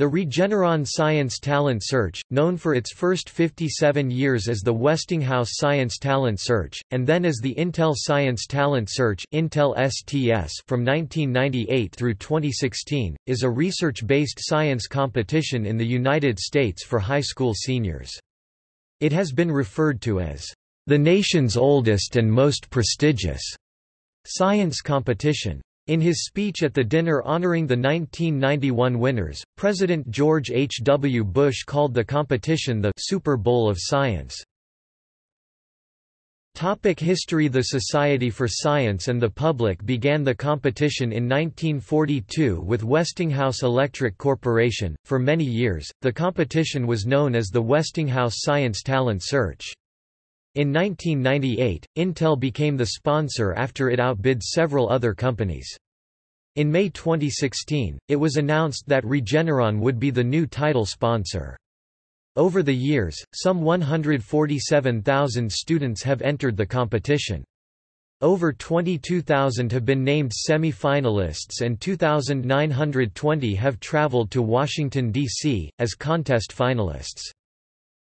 The Regeneron Science Talent Search, known for its first 57 years as the Westinghouse Science Talent Search, and then as the Intel Science Talent Search Intel STS from 1998 through 2016, is a research-based science competition in the United States for high school seniors. It has been referred to as the nation's oldest and most prestigious science competition. In his speech at the dinner honoring the 1991 winners, President George H. W. Bush called the competition the Super Bowl of Science. Topic history The Society for Science and the Public began the competition in 1942 with Westinghouse Electric Corporation. For many years, the competition was known as the Westinghouse Science Talent Search. In 1998, Intel became the sponsor after it outbid several other companies. In May 2016, it was announced that Regeneron would be the new title sponsor. Over the years, some 147,000 students have entered the competition. Over 22,000 have been named semi-finalists and 2,920 have traveled to Washington, D.C., as contest finalists.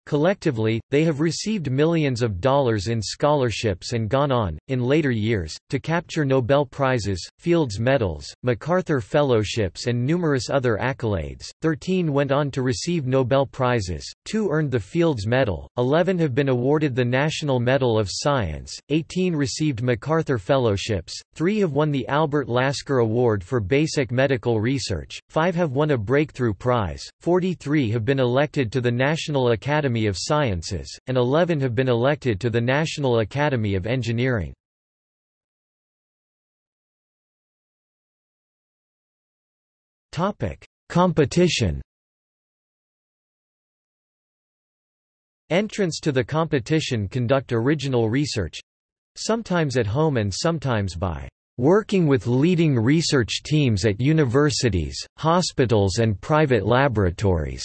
Collectively, they have received millions of dollars in scholarships and gone on, in later years, to capture Nobel Prizes, Fields Medals, MacArthur Fellowships, and numerous other accolades. Thirteen went on to receive Nobel Prizes, two earned the Fields Medal, eleven have been awarded the National Medal of Science, eighteen received MacArthur Fellowships, three have won the Albert Lasker Award for Basic Medical Research, five have won a Breakthrough Prize, 43 have been elected to the National Academy Academy of Sciences, and 11 have been elected to the National Academy of Engineering. Competition Entrants to the competition conduct original research—sometimes at home and sometimes by working with leading research teams at universities, hospitals and private laboratories.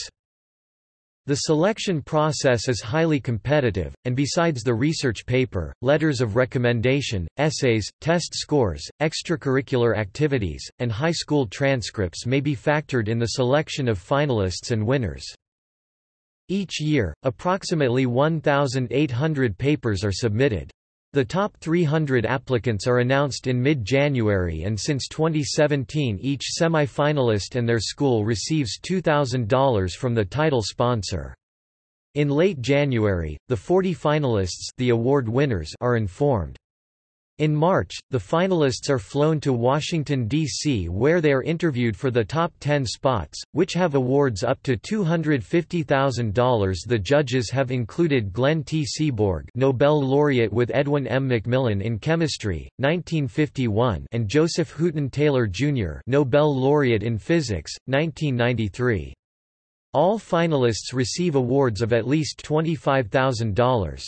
The selection process is highly competitive, and besides the research paper, letters of recommendation, essays, test scores, extracurricular activities, and high school transcripts may be factored in the selection of finalists and winners. Each year, approximately 1,800 papers are submitted. The top 300 applicants are announced in mid-January and since 2017 each semi-finalist and their school receives $2,000 from the title sponsor. In late January, the 40 finalists the award winners are informed. In March, the finalists are flown to Washington, D.C. where they are interviewed for the top 10 spots, which have awards up to $250,000 The judges have included Glenn T. Seaborg Nobel laureate with Edwin M. McMillan in chemistry, 1951 and Joseph Hooton Taylor, Jr. Nobel laureate in physics, 1993. All finalists receive awards of at least $25,000.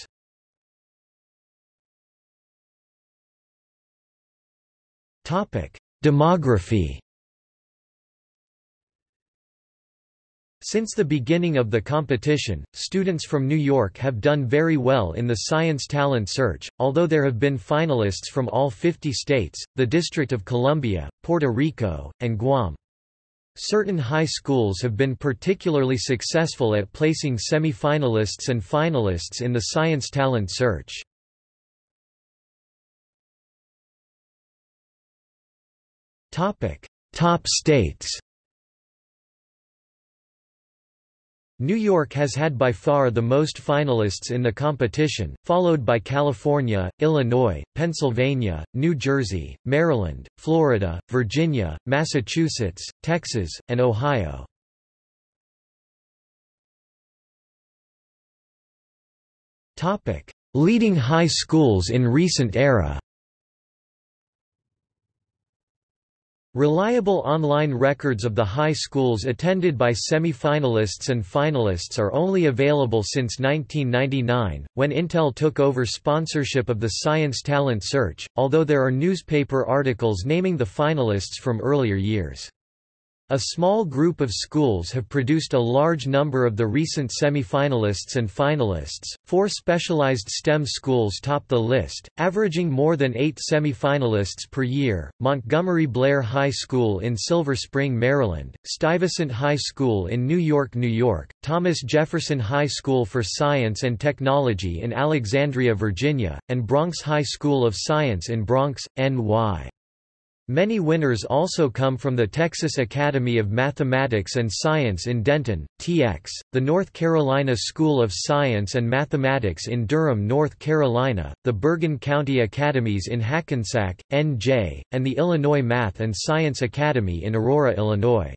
Demography Since the beginning of the competition, students from New York have done very well in the Science Talent Search, although there have been finalists from all 50 states, the District of Columbia, Puerto Rico, and Guam. Certain high schools have been particularly successful at placing semi-finalists and finalists in the Science Talent Search. Topic: Top states. New York has had by far the most finalists in the competition, followed by California, Illinois, Pennsylvania, New Jersey, Maryland, Florida, Virginia, Massachusetts, Texas, and Ohio. Leading high schools in recent era Reliable online records of the high schools attended by semi-finalists and finalists are only available since 1999, when Intel took over sponsorship of the Science Talent Search, although there are newspaper articles naming the finalists from earlier years. A small group of schools have produced a large number of the recent semi-finalists and finalists. Four specialized STEM schools top the list, averaging more than eight semi-finalists per year: Montgomery Blair High School in Silver Spring, Maryland; Stuyvesant High School in New York, New York; Thomas Jefferson High School for Science and Technology in Alexandria, Virginia; and Bronx High School of Science in Bronx, NY. Many winners also come from the Texas Academy of Mathematics and Science in Denton, TX, the North Carolina School of Science and Mathematics in Durham, North Carolina, the Bergen County Academies in Hackensack, NJ, and the Illinois Math and Science Academy in Aurora, Illinois.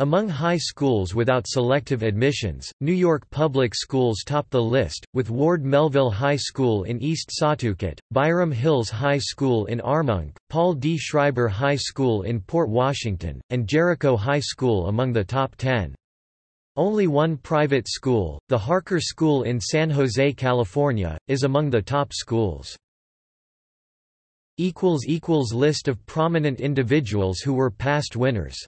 Among high schools without selective admissions, New York public schools top the list, with Ward Melville High School in East Setauket, Byram Hills High School in Armonk, Paul D. Schreiber High School in Port Washington, and Jericho High School among the top ten. Only one private school, the Harker School in San Jose, California, is among the top schools. List of prominent individuals who were past winners